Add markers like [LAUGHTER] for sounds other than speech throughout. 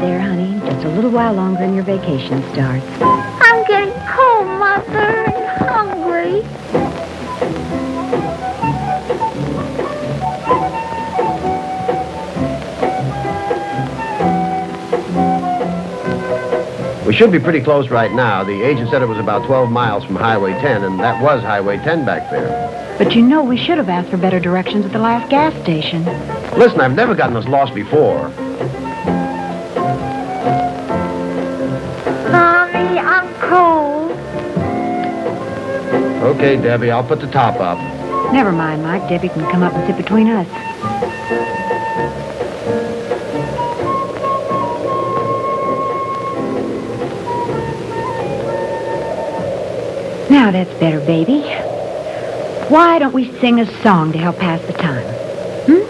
there, honey. Just a little while longer and your vacation starts. I'm getting cold, Mother, and hungry. We should be pretty close right now. The agent said it was about 12 miles from Highway 10, and that was Highway 10 back there. But you know we should have asked for better directions at the last gas station. Listen, I've never gotten us lost before. Cold. Okay, Debbie, I'll put the top up. Never mind, Mike. Debbie can come up and sit between us. Now that's better, baby. Why don't we sing a song to help pass the time? Hmm?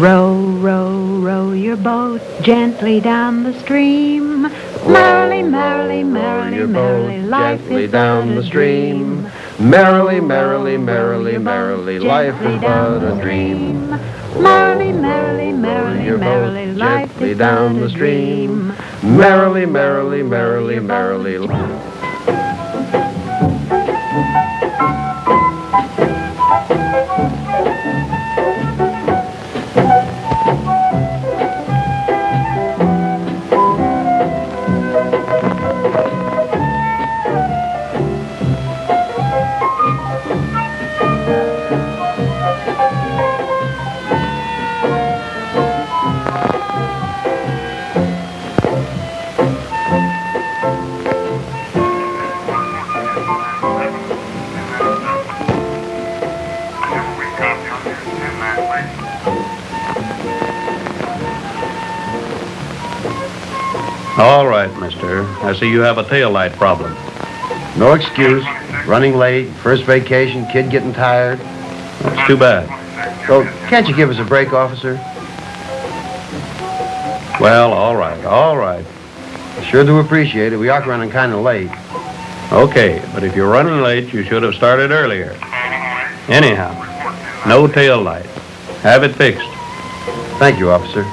Row, row, row your boat gently down the stream. Merrily, merrily, merrily, merrily, life is down but the a stream. dream. Merrily, merrily, merrily, merrily, life is but a dream. Merrily, merrily, merrily, merrily, life gently is down the stream. Merrily, merrily, merrily, merrily. I see you have a tail light problem. No excuse. Running late, first vacation, kid getting tired. That's too bad. So, can't you give us a break, officer? Well, all right, all right. Sure do appreciate it. We are running kind of late. Okay, but if you're running late, you should have started earlier. Anyhow, no tail light. Have it fixed. Thank you, officer.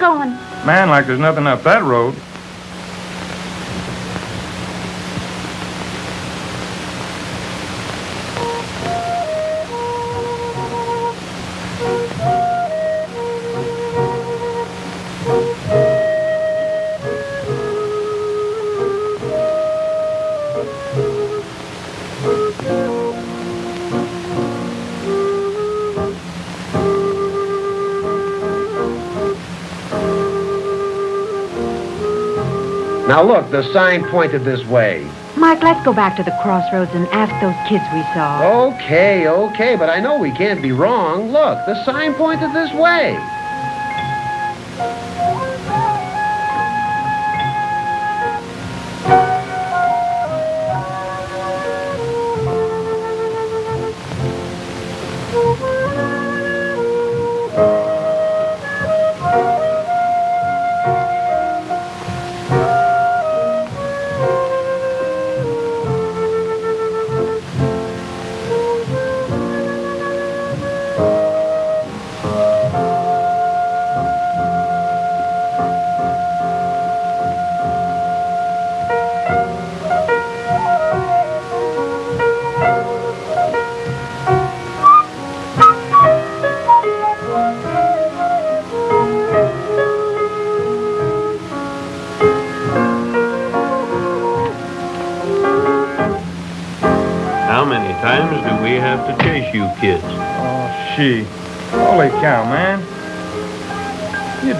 Going. Man, like there's nothing up that road. Now look, the sign pointed this way. Mike, let's go back to the crossroads and ask those kids we saw. Okay, okay, but I know we can't be wrong. Look, the sign pointed this way.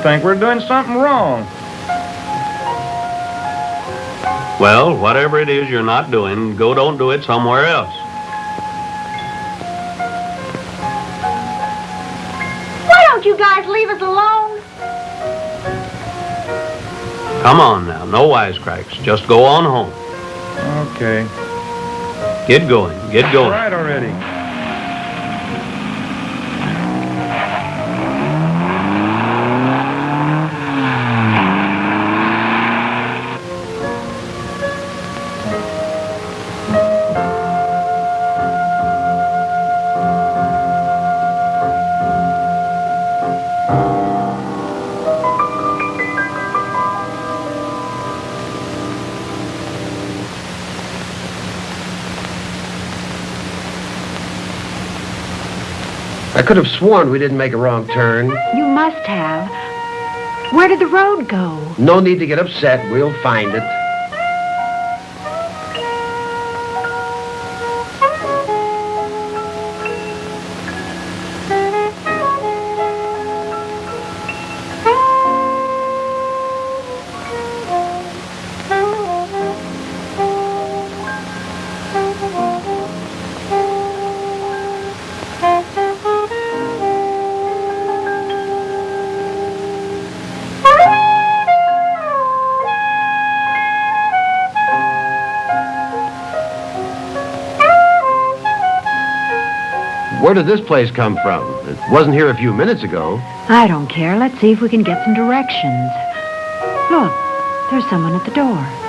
Think we're doing something wrong. Well, whatever it is you're not doing, go don't do it somewhere else. Why don't you guys leave us alone? Come on now, no wisecracks. Just go on home. Okay. Get going, get going. right already. Could have sworn we didn't make a wrong turn. You must have. Where did the road go? No need to get upset. We'll find it. Where did this place come from? It wasn't here a few minutes ago. I don't care. Let's see if we can get some directions. Look, there's someone at the door.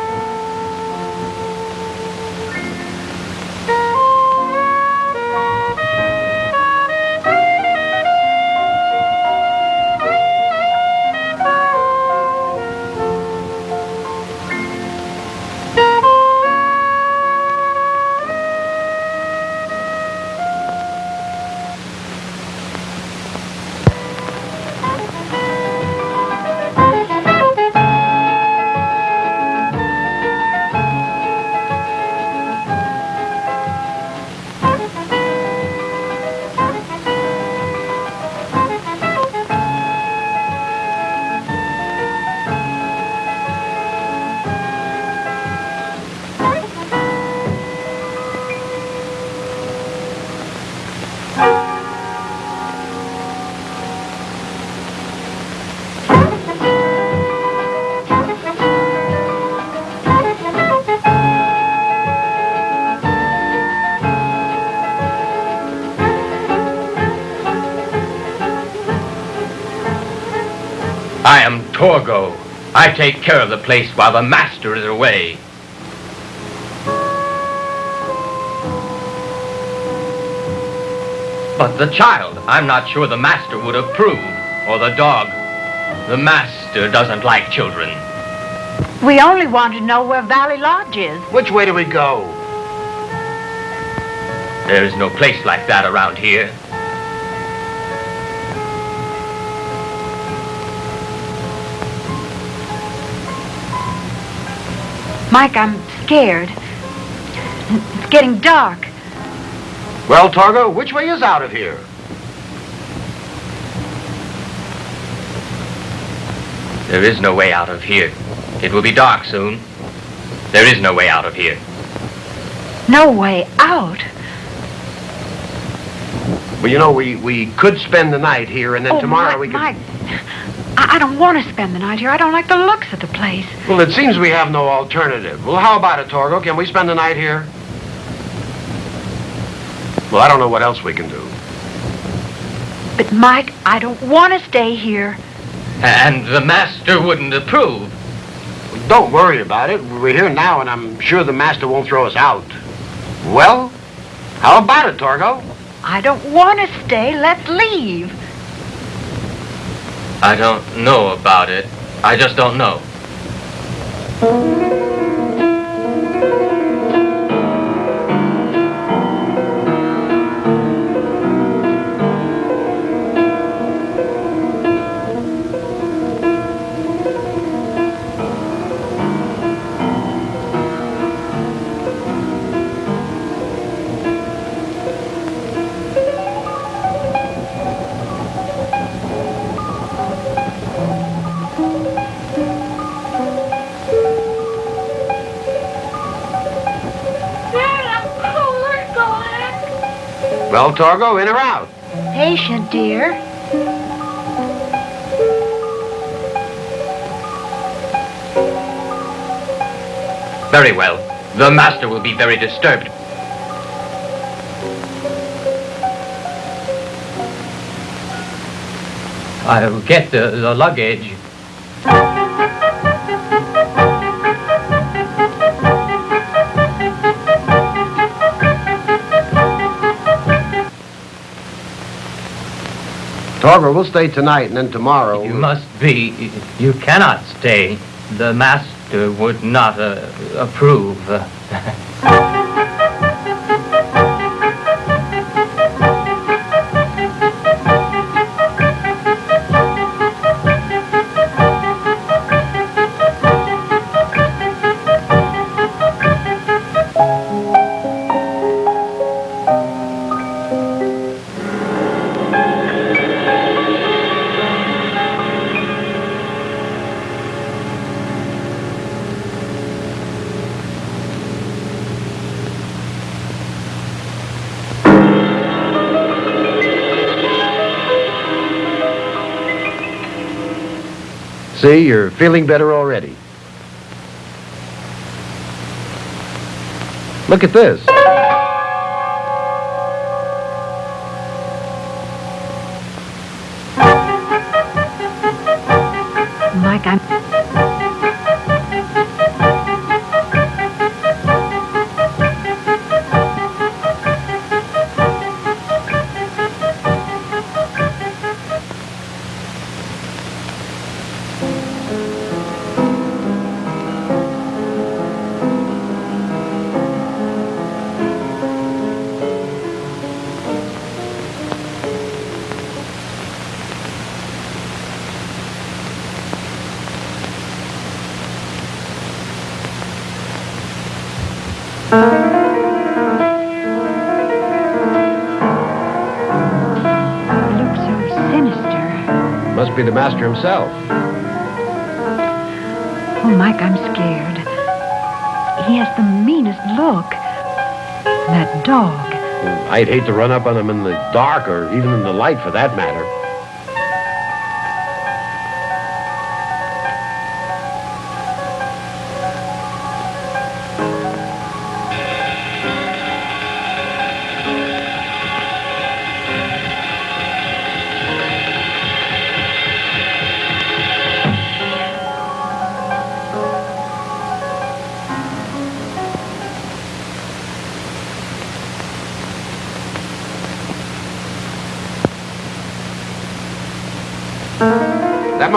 Torgo. I take care of the place while the master is away. But the child, I'm not sure the master would approve. Or the dog. The master doesn't like children. We only want to know where Valley Lodge is. Which way do we go? There's no place like that around here. Mike, I'm scared. It's getting dark. Well, Torgo, which way is out of here? There is no way out of here. It will be dark soon. There is no way out of here. No way out. Well, you know, we, we could spend the night here, and then oh, tomorrow Mike, we could... Mike, I, I don't want to spend the night here. I don't like the looks of the place. Well, it seems we have no alternative. Well, how about it, Torgo? Can we spend the night here? Well, I don't know what else we can do. But, Mike, I don't want to stay here. And the master wouldn't approve. Don't worry about it. We're here now, and I'm sure the master won't throw us out. Well, how about it, Torgo? I don't want to stay. Let's leave. I don't know about it. I just don't know. Torgo, in or out? Patient, dear. Very well. The master will be very disturbed. I'll get the, the luggage. Torgo, we'll stay tonight, and then tomorrow... You must be. You cannot stay. The master would not uh, approve. See, you're feeling better already. Look at this. Himself. Oh, Mike, I'm scared. He has the meanest look. That dog. I'd hate to run up on him in the dark, or even in the light, for that matter.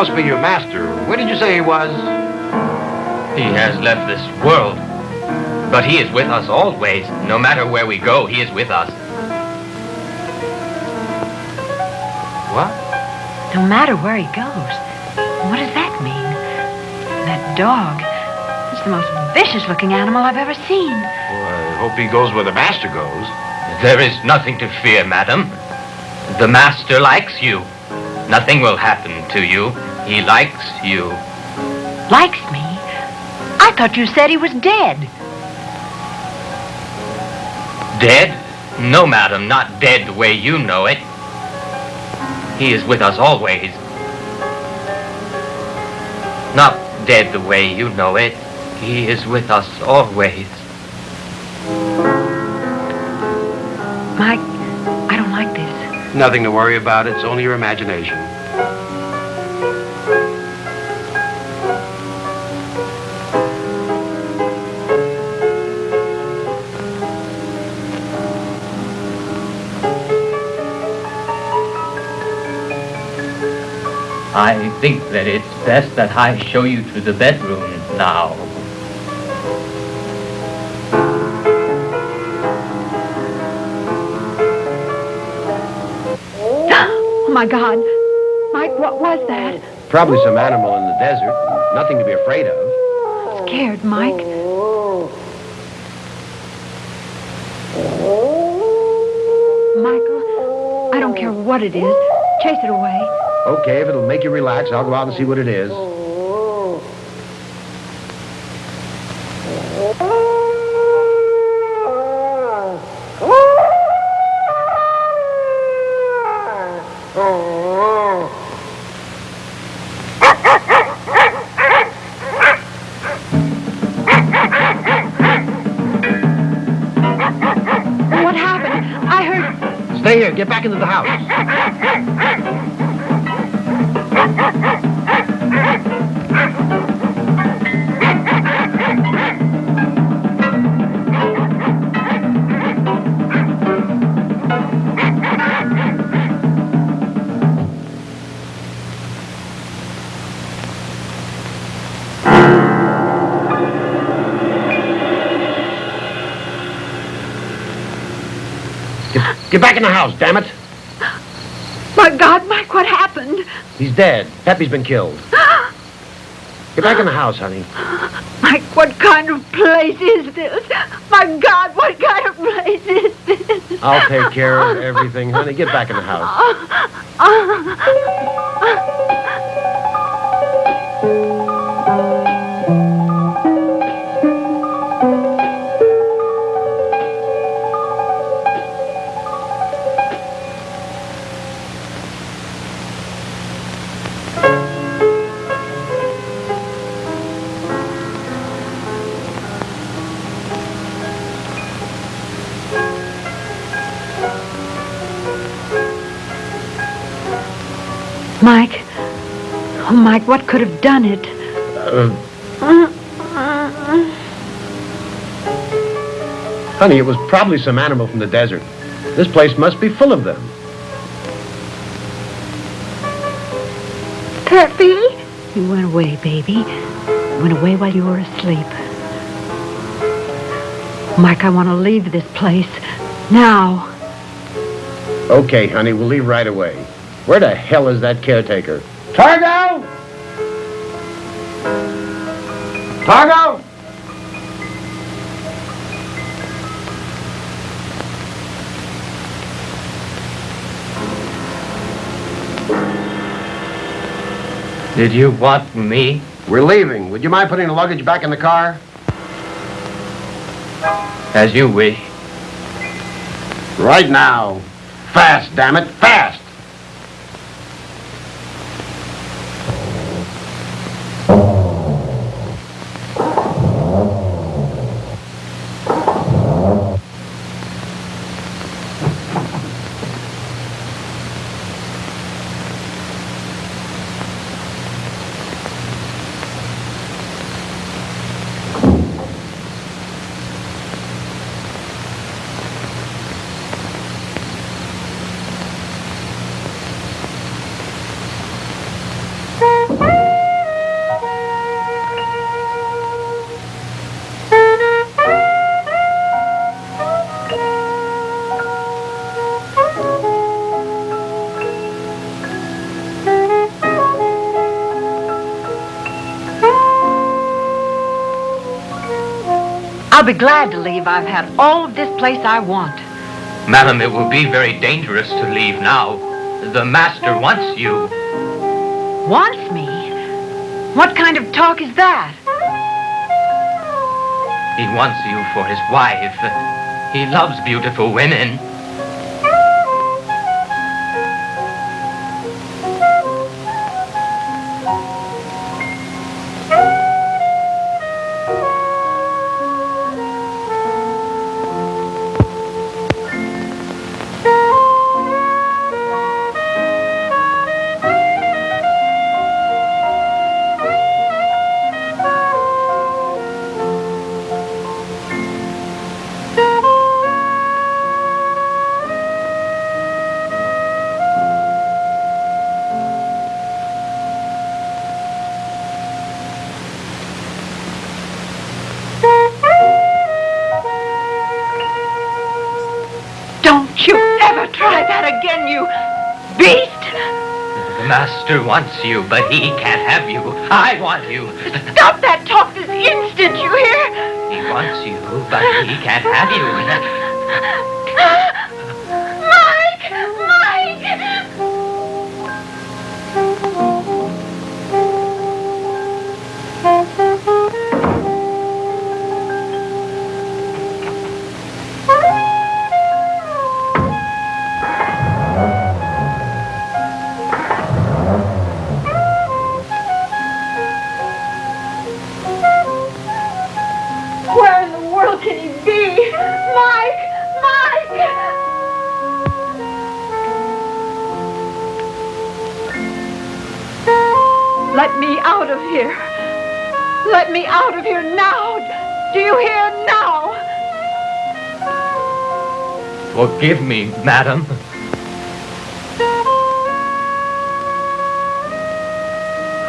That must be your master. Where did you say he was? He has left this world. But he is with us always. No matter where we go, he is with us. What? No matter where he goes. What does that mean? That dog. It's the most vicious looking animal I've ever seen. Well, I hope he goes where the master goes. There is nothing to fear, madam. The master likes you. Nothing will happen to you. He likes you. Likes me. I thought you said he was dead. Dead? No, madam, not dead the way you know it. He is with us always. Not dead the way you know it. He is with us always. Mike, I don't like this. Nothing to worry about. It's only your imagination. I think that it's best that I show you to the bedroom now. Oh, my God. Mike, what was that? Probably some animal in the desert. Nothing to be afraid of. Scared, Mike. Michael, I don't care what it is. Chase it away. Okay, if it'll make you relax, I'll go out and see what it is. Get, back in the house, damn it. My God, Mike, what happened? He's dead. Peppy's been killed. Get back in the house, honey. Mike, what kind of place is this? My God, what kind of place is this? I'll take care of everything, honey. Get back in the house. [LAUGHS] Uh, uh, uh. Oh, Mike, what could have done it? Uh, honey, it was probably some animal from the desert. This place must be full of them. Peppy? You went away, baby. You went away while you were asleep. Mike, I want to leave this place. Now. Okay, honey, we'll leave right away. Where the hell is that caretaker? Torgo! Torgo! Did you want me? We're leaving. Would you mind putting the luggage back in the car? As you wish. Right now. Fast, damn it, fast! I'll be glad to leave. I've had all of this place I want. Madam, it will be very dangerous to leave now. The master wants you. Wants me? What kind of talk is that? He wants you for his wife. He loves beautiful women. Wants you, but he can't have you. I want you. Stop that talk this instant, you hear? He wants you, but he can't have you. Forgive me, madam.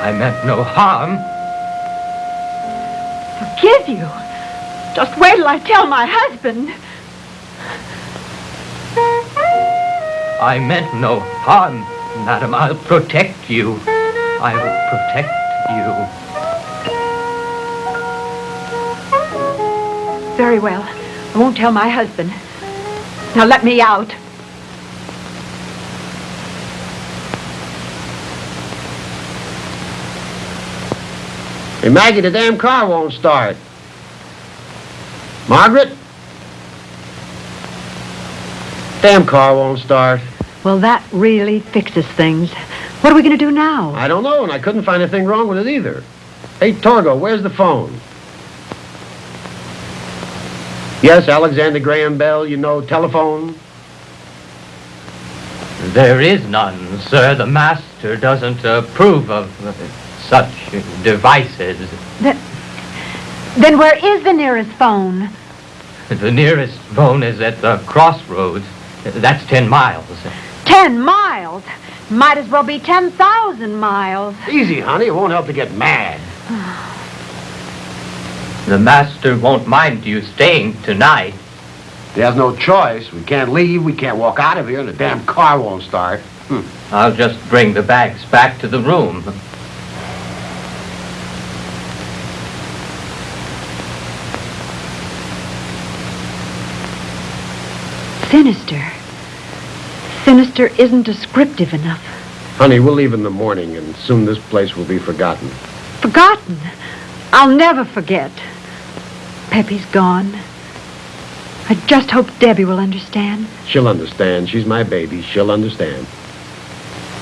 I meant no harm. Forgive you? Just wait till I tell my husband. I meant no harm, madam. I'll protect you. I'll protect you. Very well. I won't tell my husband. Now let me out. Hey, Maggie, the damn car won't start. Margaret? Damn car won't start. Well, that really fixes things. What are we going to do now? I don't know, and I couldn't find anything wrong with it either. Hey, Torgo, where's the phone? Yes, Alexander Graham Bell, you know, telephone. There is none, sir. The master doesn't approve of uh, such devices. Then where is the nearest phone? The nearest phone is at the crossroads. That's ten miles. Ten miles. Might as well be 10,000 miles. Easy, honey, it won't help to get mad. [SIGHS] The master won't mind you staying tonight. He has no choice. We can't leave, we can't walk out of here, and the damn car won't start. Hmm. I'll just bring the bags back to the room. Sinister. Sinister isn't descriptive enough. Honey, we'll leave in the morning, and soon this place will be forgotten. Forgotten. I'll never forget. Peppy's gone. I just hope Debbie will understand. She'll understand. She's my baby. She'll understand.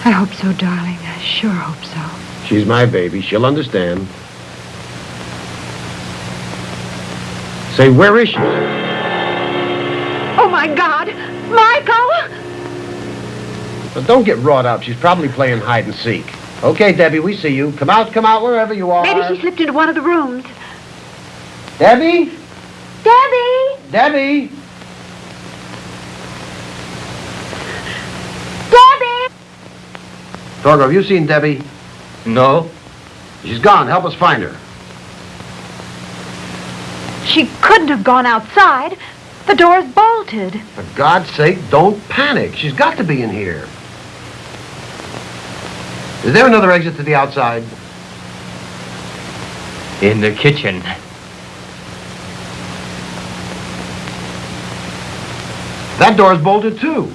I hope so, darling. I sure hope so. She's my baby. She'll understand. Say, where is she? Oh, my God! Michael! But don't get wrought up. She's probably playing hide and seek. Okay, Debbie, we see you. Come out, come out, wherever you are. Maybe she slipped into one of the rooms. Debbie? Debbie! Debbie? Debbie! Torgo, have you seen Debbie? No? She's gone. Help us find her. She couldn't have gone outside. The door's bolted. For God's sake, don't panic. She's got to be in here. Is there another exit to the outside? In the kitchen. That door's bolted, too.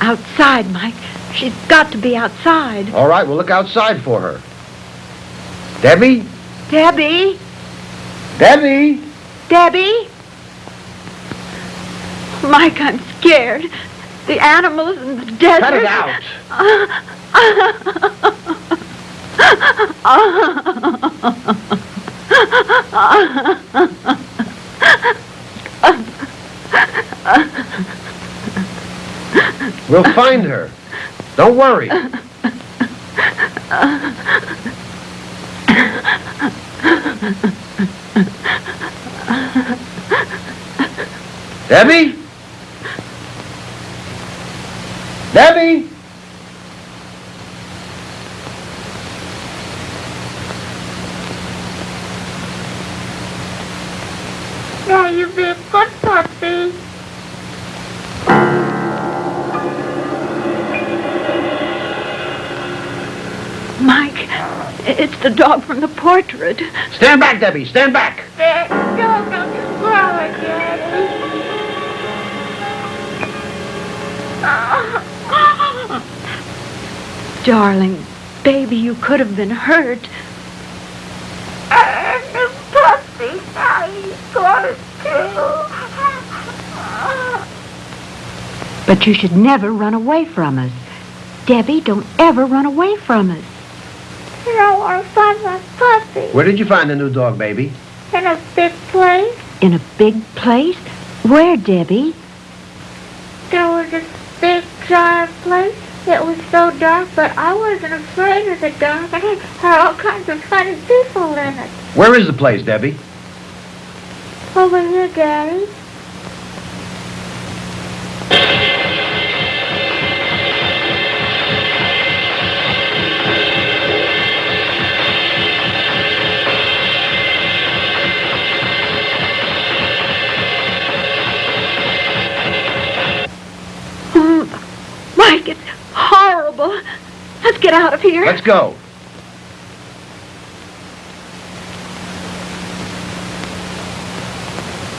Outside, Mike. She's got to be outside. All right, we'll look outside for her. Debbie? Debbie! Debbie! Debbie? Mike, I'm scared. The animals in the desert. Cut it out! [LAUGHS] [LAUGHS] We'll find her. Don't worry. Debbie? Debbie? From the portrait. Stand back, Debbie. Stand back. Dad, don't, don't you cry, Daddy. Darling, baby, you could have been hurt. And the puppy, how you going to? But you should never run away from us. Debbie, don't ever run away from us. I want to find my puppy Where did you find the new dog, baby? in a big place. In a big place? Where, Debbie? There was this big giant place. It was so dark, but I wasn't afraid of the dark. I it had all kinds of funny people in it. Where is the place, Debbie? Over here, Daddy. Let's get out of here. Let's go.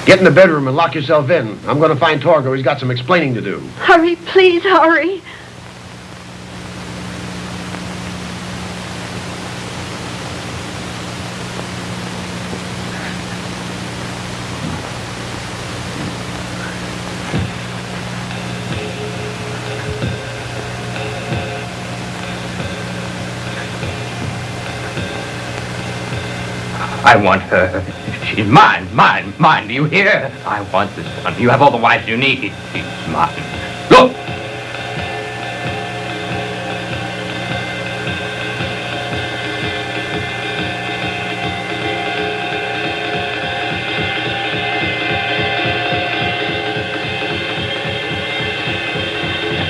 Get in the bedroom and lock yourself in. I'm going to find Torgo. He's got some explaining to do. Hurry, please, hurry. I want her. She's mine, mine, mine. Do you hear? I want this one. You have all the wives you need. She's mine. Look!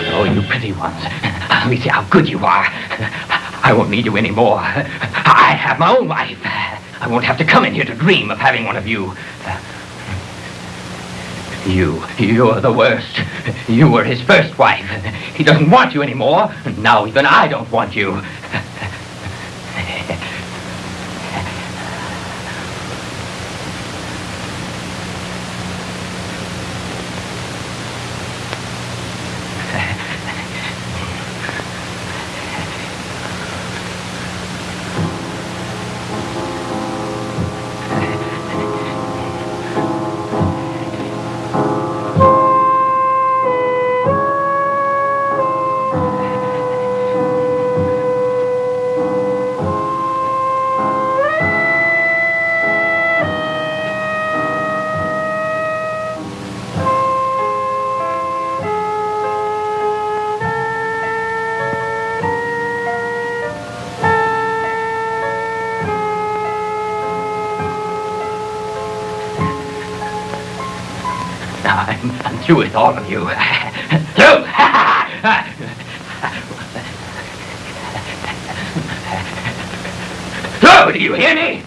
Oh, you pretty ones. Let me see how good you are. I won't need you anymore. I have my own wife. I won't have to come in here to dream of having one of you. Uh, you, you're the worst. You were his first wife. He doesn't want you anymore. Now even I don't want you. Through with all of you. [LAUGHS] through! [LAUGHS] through! Do you hear me?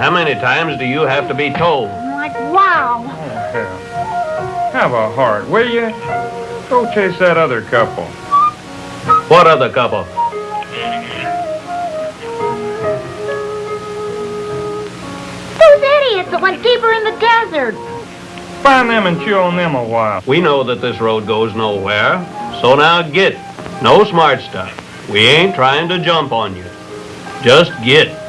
How many times do you have to be told? Like, wow. Oh, hell. Have a heart, will you? Go chase that other couple. What other couple? Those idiots that went deeper in the desert. Find them and chew on them a while. We know that this road goes nowhere. So now get. No smart stuff. We ain't trying to jump on you. Just get.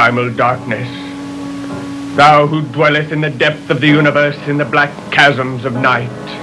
Primal darkness, thou who dwelleth in the depth of the universe in the black chasms of night.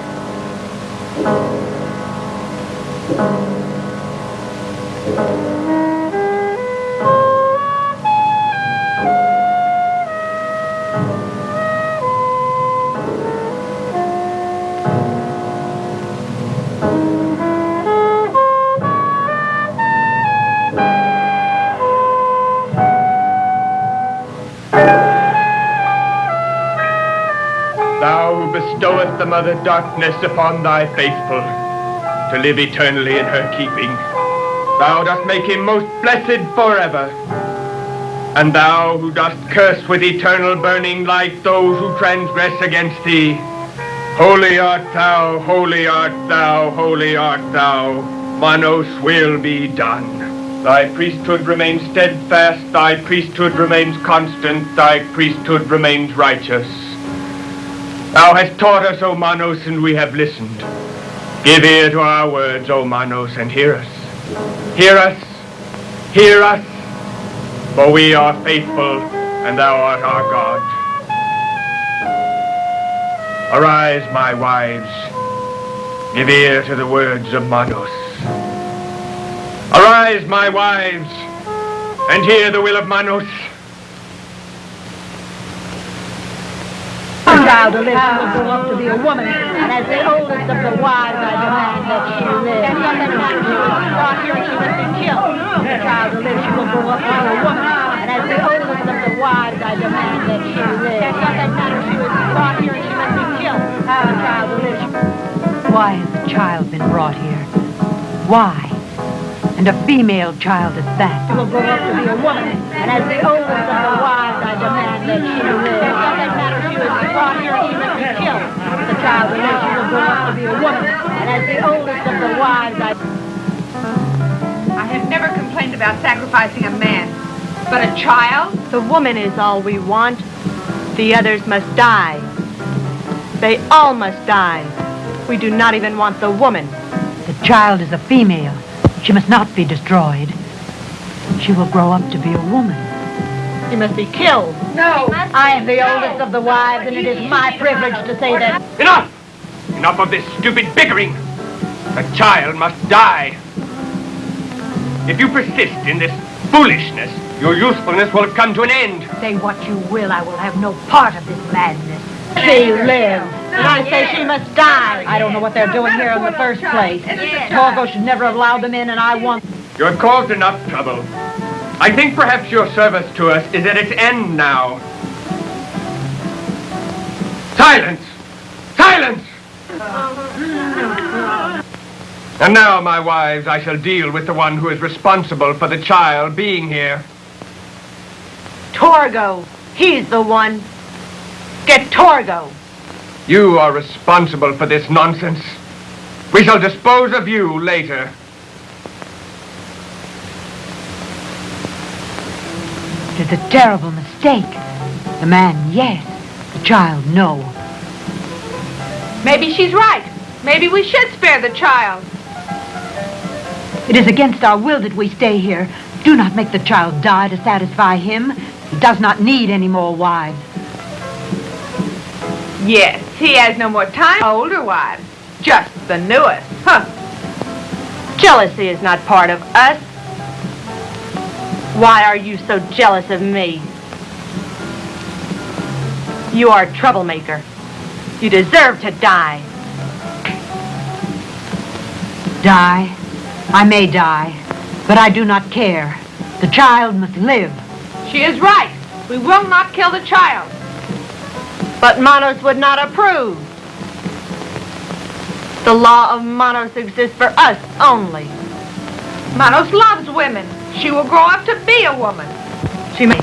The mother darkness upon thy faithful, to live eternally in her keeping. Thou dost make him most blessed forever. And thou who dost curse with eternal burning light those who transgress against thee. Holy art thou, holy art thou, holy art thou. Manos will be done. Thy priesthood remains steadfast, thy priesthood remains constant, thy priesthood remains righteous. Thou hast taught us, O Manos, and we have listened. Give ear to our words, O Manos, and hear us. Hear us, hear us, for we are faithful, and thou art our God. Arise, my wives, give ear to the words of Manos. Arise, my wives, and hear the will of Manos. Child who lives will grow up to be a woman, and as the oldest of the wives, I demand that she live. And the time she was brought here, she must be killed. The child who lives, she will grow up to be a woman, and as the oldest of the wives, I demand that she live. And the time she was brought here, she must be killed. The child who lives, Why has the child been brought here? Why? And a female child at that. she will grow up to be a woman, and as the oldest of the wives, I demand that she live. And from the time she was brought here, she must be killed. The child who lives, she will grow up to be a woman, and as the oldest of the wives, I I have never complained about sacrificing a man. But a child? The woman is all we want. The others must die. They all must die. We do not even want the woman. The child is a female. She must not be destroyed. She will grow up to be a woman. She must be killed. No. I am the oldest of the wives, and it is my privilege to say that. Enough! Enough of this stupid bickering! The child must die. If you persist in this foolishness, your usefulness will have come to an end. Say what you will, I will have no part of this madness. She lives. And I say she must die. I don't know what they're doing here in the first place. Torgo should never have allowed them in, and I want... You have caused enough trouble. I think perhaps your service to us is at its end now. Silence! Silence! And now, my wives, I shall deal with the one who is responsible for the child being here. Torgo. He's the one. Get Torgo. You are responsible for this nonsense. We shall dispose of you later. It is a terrible mistake. The man, yes. The child, no. Maybe she's right. Maybe we should spare the child. It is against our will that we stay here. Do not make the child die to satisfy him. He does not need any more wives. Yes, he has no more time. Older wives. Just the newest. Huh. Jealousy is not part of us. Why are you so jealous of me? You are a troublemaker. You deserve to die. Die? I may die, but I do not care. The child must live. She is right. We will not kill the child. But Manos would not approve. The law of Manos exists for us only. Manos loves women. She will grow up to be a woman. She may.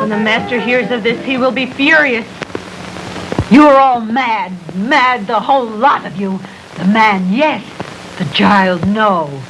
When the master hears of this, he will be furious. You are all mad, mad, the whole lot of you. The man, yes. The child, no.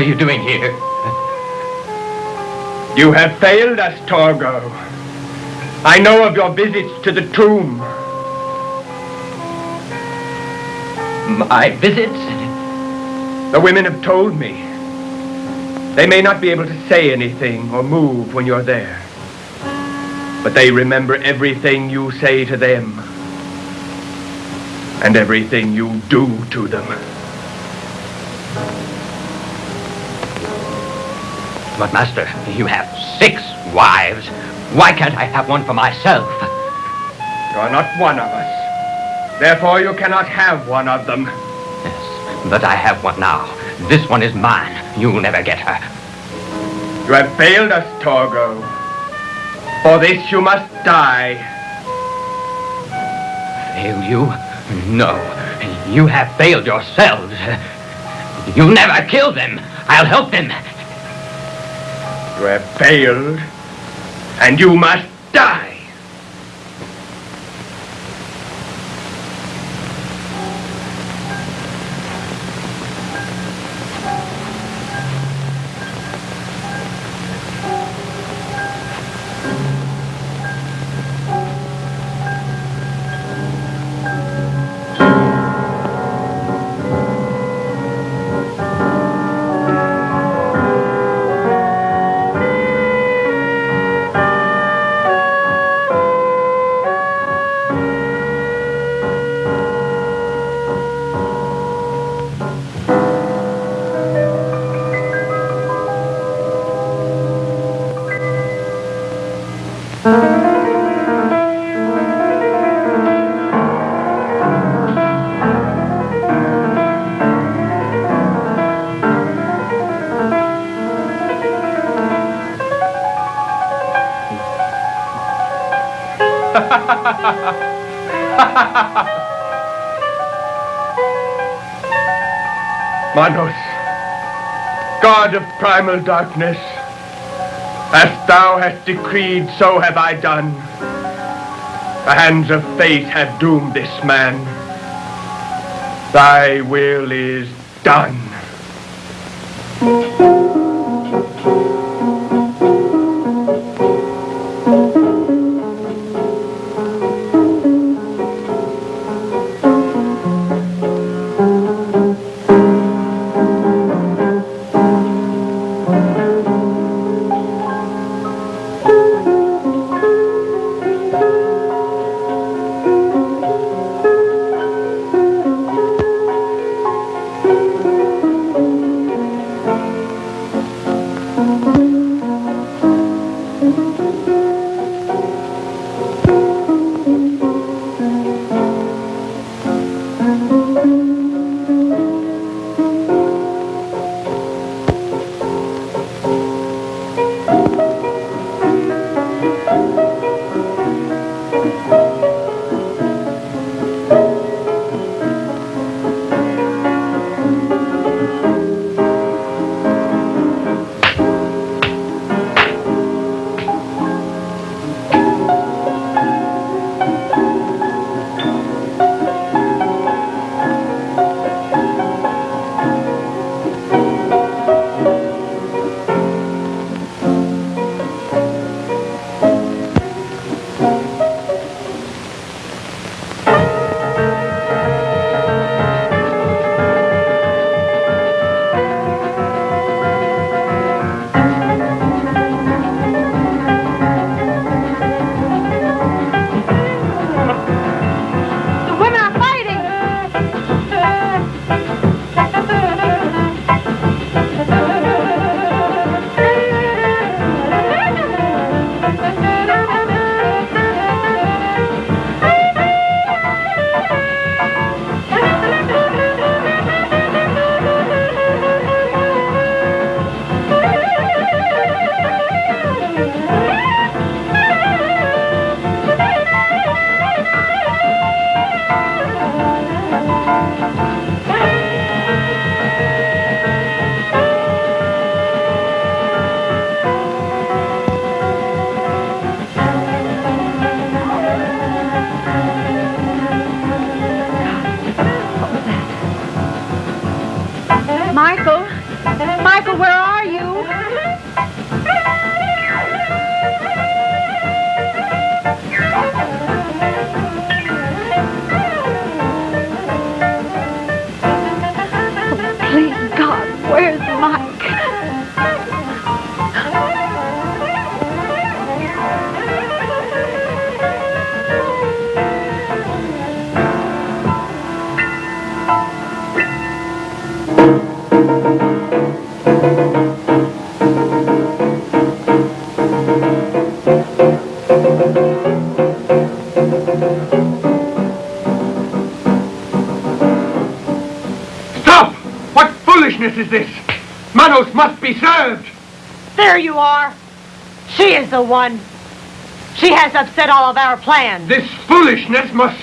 Are you doing here? You have failed us, Torgo. I know of your visits to the tomb. My visits? The women have told me. They may not be able to say anything or move when you're there. But they remember everything you say to them. and everything you do to them. But, Master, you have six wives. Why can't I have one for myself? You are not one of us. Therefore, you cannot have one of them. Yes, but I have one now. This one is mine. You'll never get her. You have failed us, Torgo. For this you must die. Fail you? No. You have failed yourselves. You never kill them. I'll help them. Failed, and you must primal darkness, as thou hast decreed, so have I done. The hands of fate have doomed this man. Thy will is done. Is the one. She has upset all of our plans. This foolishness must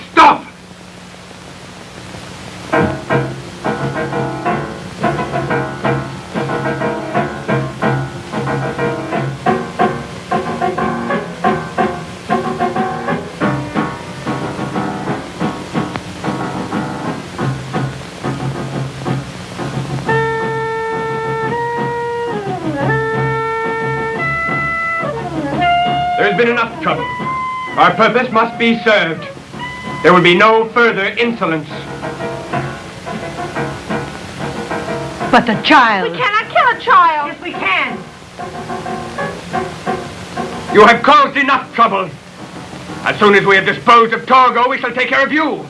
been enough trouble. Our purpose must be served. There will be no further insolence. But the child. We cannot kill a child. Yes, we can. You have caused enough trouble. As soon as we have disposed of Torgo, we shall take care of you.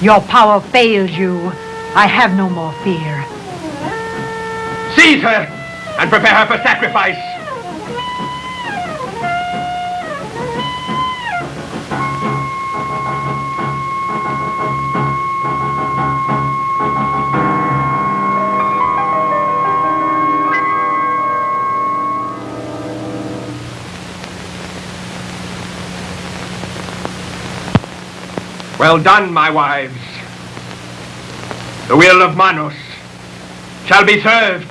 Your power fails you. I have no more fear. Seize her and prepare her for sacrifice. Well done, my wives. The will of Manos shall be served.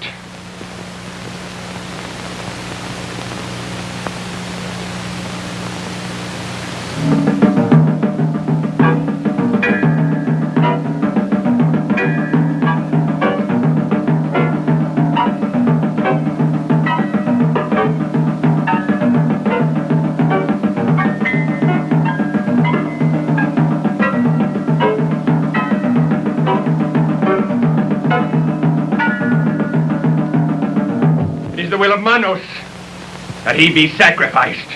Of Manos that he be sacrificed.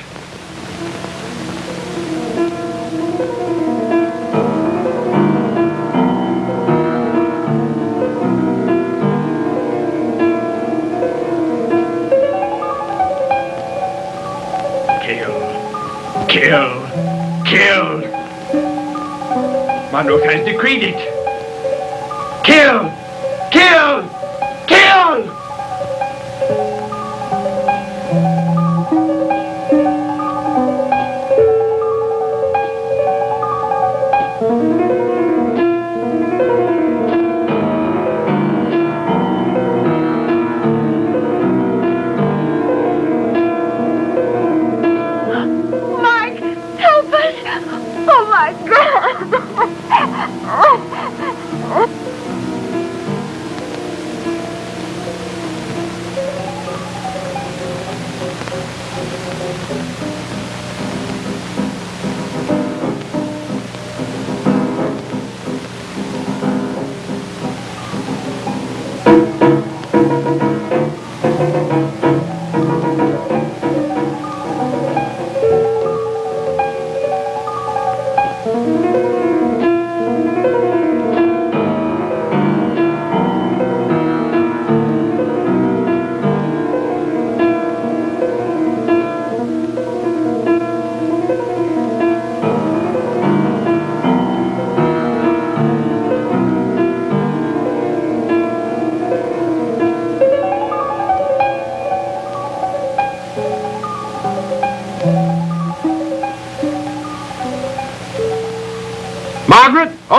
Kill. Kill. Kill. Manos has decreed it. Kill. Kill.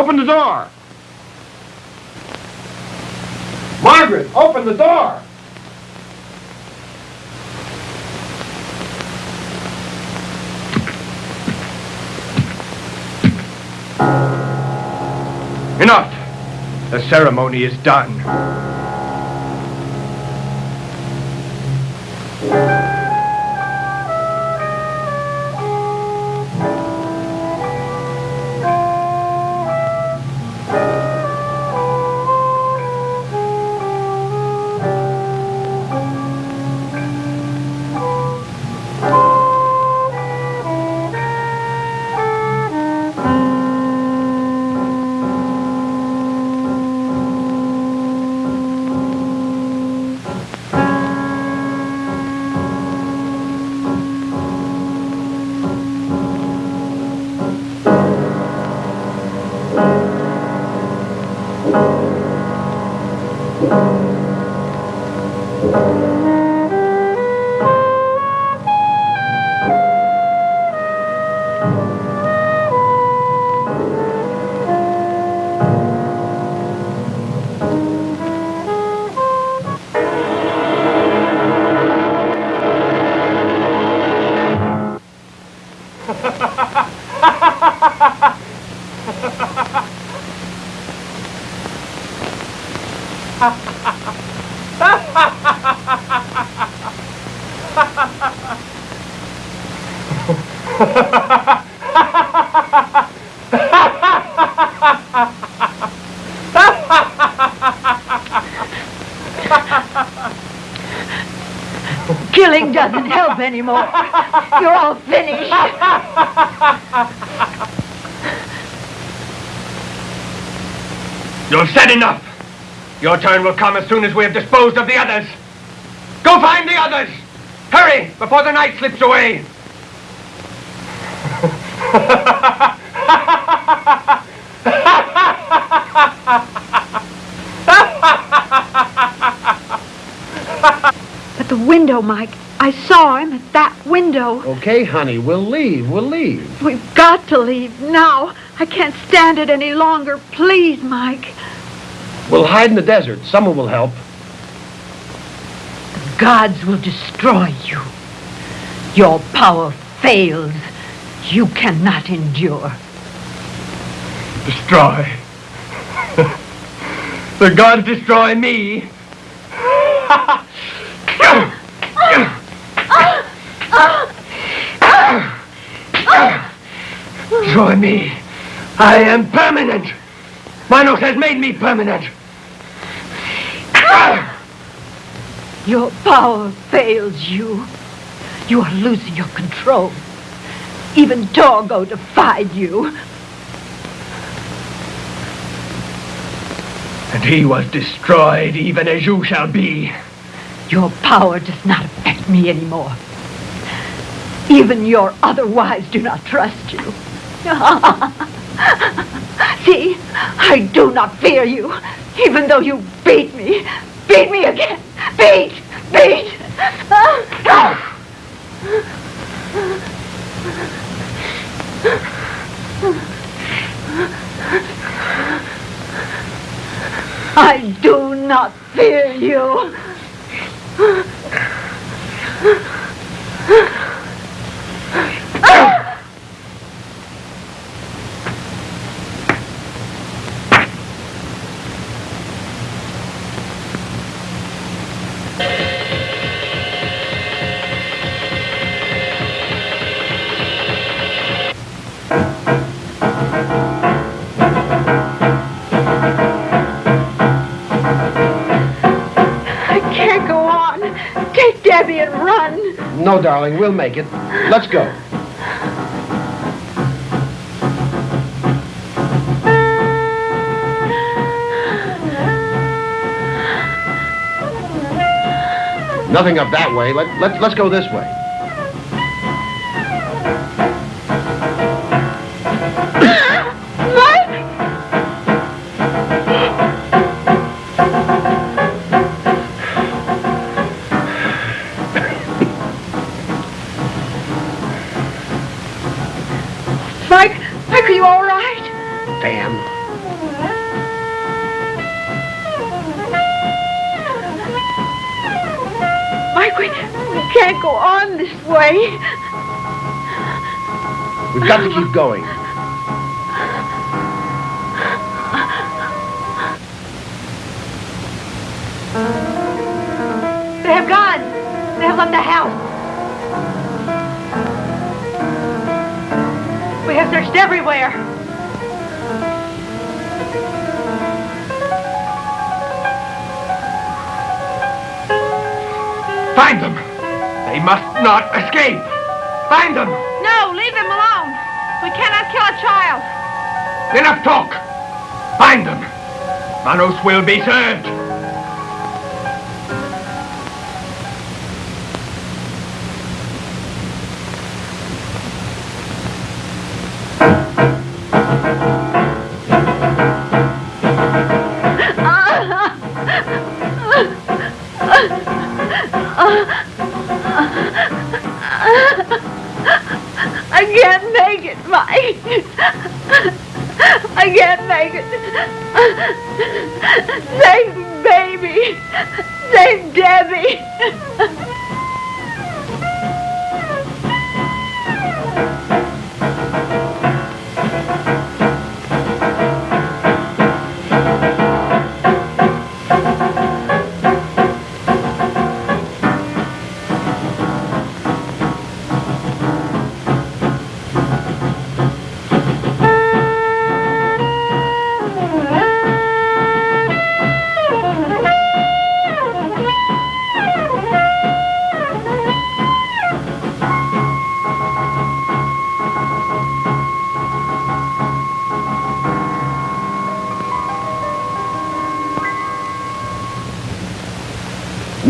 Open the door. Margaret, open the door. Enough. The ceremony is done. Anymore. [LAUGHS] You're all finished. You've said enough. Your turn will come as soon as we have disposed of the others. Go find the others. Hurry, before the night slips away. At the window, Mike. I saw him at that window. Okay, honey, we'll leave. We'll leave. We've got to leave now. I can't stand it any longer. Please, Mike. We'll hide in the desert. Someone will help. The gods will destroy you. Your power fails. You cannot endure. Destroy. [LAUGHS] the gods destroy me. [LAUGHS] Destroy me. I am permanent. Manos has made me permanent. Your power fails you. You are losing your control. Even Torgo defied you. And he was destroyed even as you shall be. Your power does not affect me anymore. Even your other wives do not trust you. [LAUGHS] See, I do not fear you, even though you beat me. Beat me again. Beat, beat. I do not fear you. No, darling, we'll make it. Let's go. Nothing up that way. Let, let, let's go this way. You all right? Damn. Mike, we, we can't go on this way. We've got to keep going. They have gone. They have left the house. Have searched everywhere. Find them. They must not escape. Find them. No, leave them alone. We cannot kill a child. Enough talk. Find them. Manos will be served.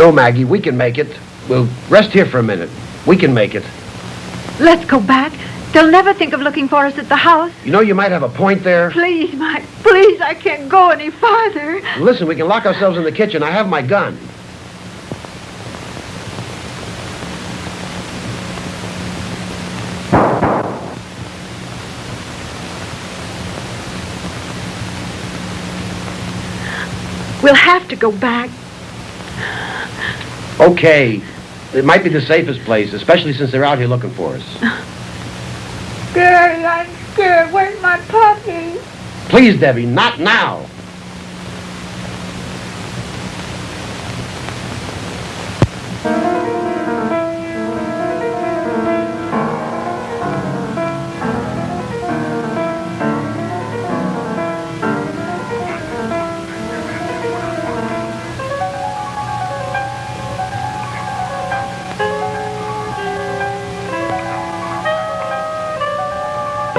No, Maggie, we can make it. We'll rest here for a minute. We can make it. Let's go back. They'll never think of looking for us at the house. You know you might have a point there. Please, Mike, please, I can't go any farther. Listen, we can lock ourselves in the kitchen. I have my gun. We'll have to go back. Okay. It might be the safest place, especially since they're out here looking for us. [LAUGHS] Daddy, I'm scared. Where's my puppy? Please, Debbie, not now.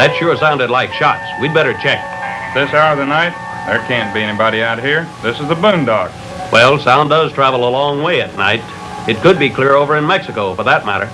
That sure sounded like shots. We'd better check. This hour of the night, there can't be anybody out here. This is the boondock. Well, sound does travel a long way at night. It could be clear over in Mexico, for that matter.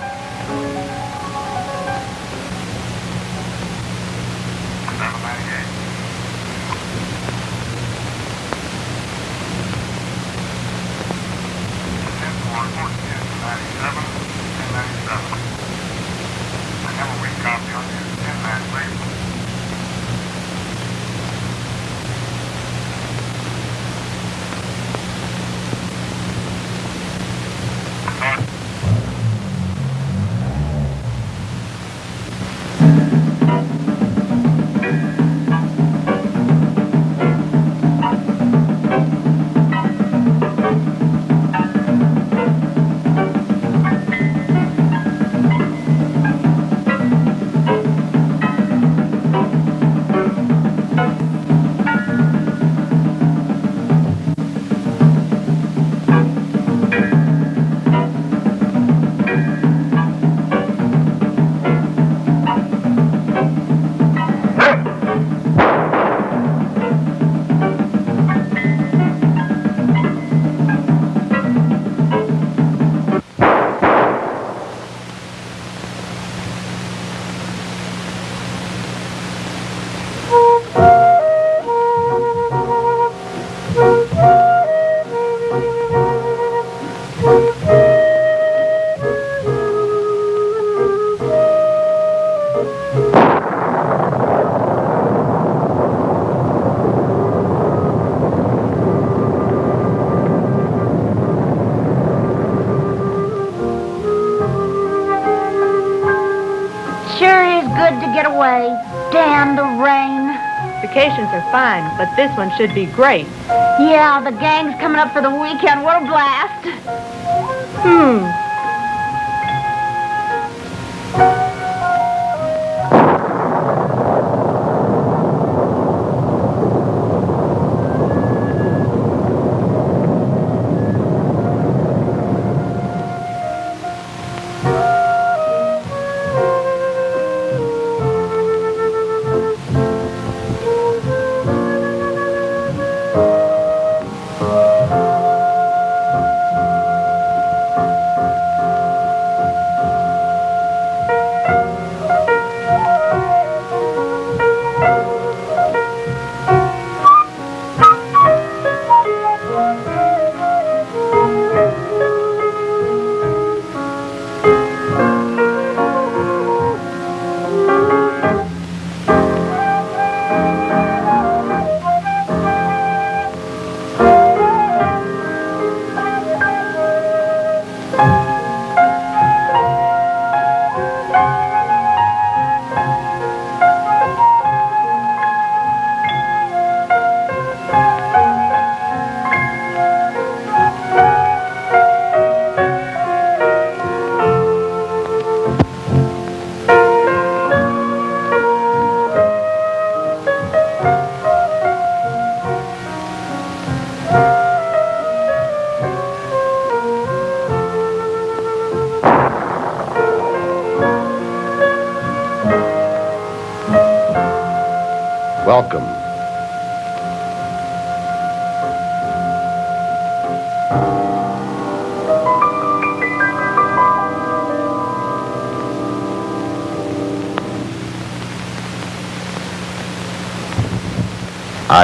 But this one should be great. Yeah, the gang's coming up for the weekend. What a blast. Hmm.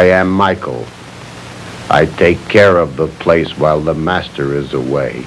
am Michael. I take care of the place while the master is away.